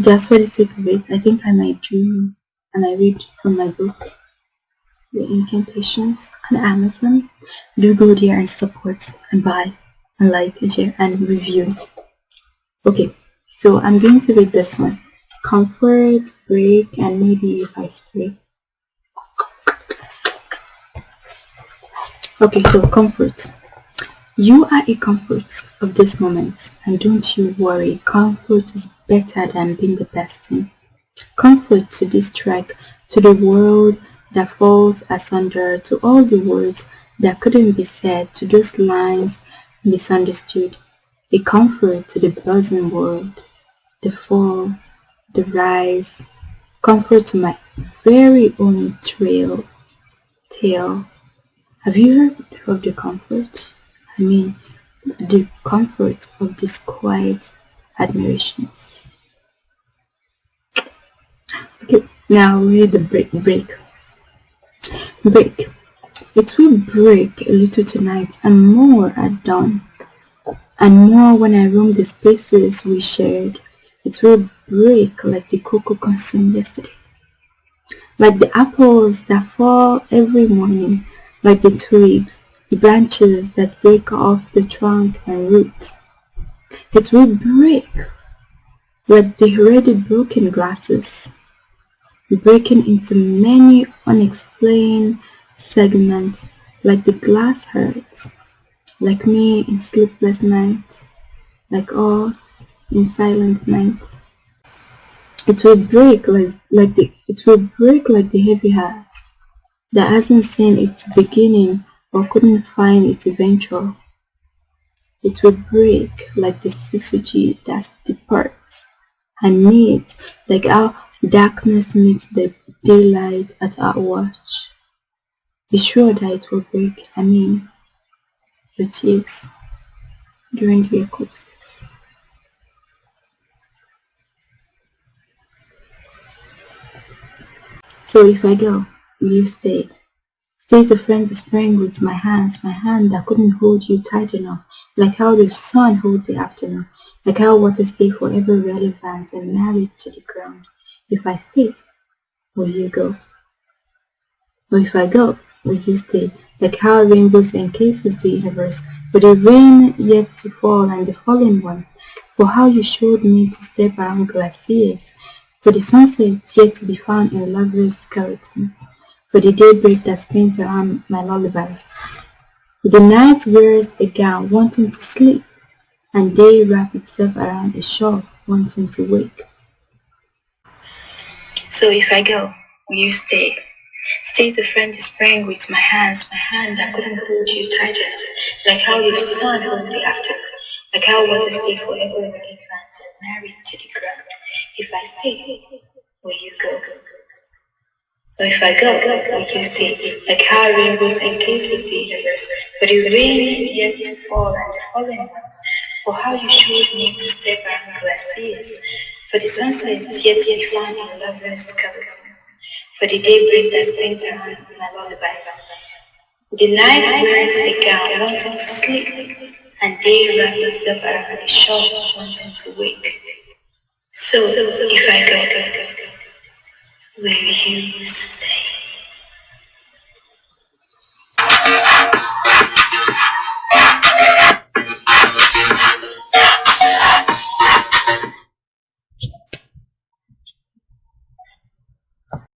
just for the sake of it, I think I might do and I read from my book, The Incantations on Amazon. Do go there and support and buy and like and share and review. Okay, so I'm going to read this one. Comfort, break, and maybe if I stay. Okay, so comfort. You are a comfort of this moment, and don't you worry, comfort is better than being the best thing. Comfort to this track, to the world that falls asunder, to all the words that couldn't be said, to those lines misunderstood. A comfort to the buzzing world, the fall, the rise, comfort to my very own trail, tale. Have you heard of the comfort? Mean, the comfort of these quiet admirations. Okay, now read the break. Break. Break. It will break a little tonight and more at dawn. And more when I roam the spaces we shared. It will break like the cocoa consumed yesterday. Like the apples that fall every morning, like the twigs the branches that break off the trunk and roots. It will break like the already broken glasses, breaking into many unexplained segments like the glass hurts, like me in sleepless nights, like us in silent nights. It will break like, like the it will break like the heavy heart that hasn't seen its beginning or couldn't find its eventual. It will break like the syzygy that departs and meets like how darkness meets the daylight at our watch. Be sure that it will break, I mean, the tears during the eclipses. So if I go, will you stay? Stay to friend the spring with my hands, my hand that couldn't hold you tight enough, like how the sun holds the afternoon, like how water stay forever relevant and married to the ground. If I stay, will you go? Or if I go, will you stay? Like how rainbows encases the universe, for the rain yet to fall and the fallen ones, for how you showed me to step around glaciers, for the sunset yet to be found in lovely skeletons for the daybreak that spins around my lullabies. The night wears a gown wanting to sleep, and day wraps itself around a shawl wanting to wake. So if I go, will you stay? Stay to friend the spring with my hands, my hand that couldn't hold you tighter, like how your sun holds the afternoon, like how water stays forever in the and married to the ground. If I stay, will you go? But if I go, will you stay? Like how rainbows encases the universe, but the rain yet to fall and the fallen ones. For how you showed me to step on glaciers, for the sunset is yet to be found lovers' skeletons, for the daybreak that spins around my lullabies. The night a gown wanting to sleep, and day wraps itself around the shore wanting to wake. So, if I go, Will you stay.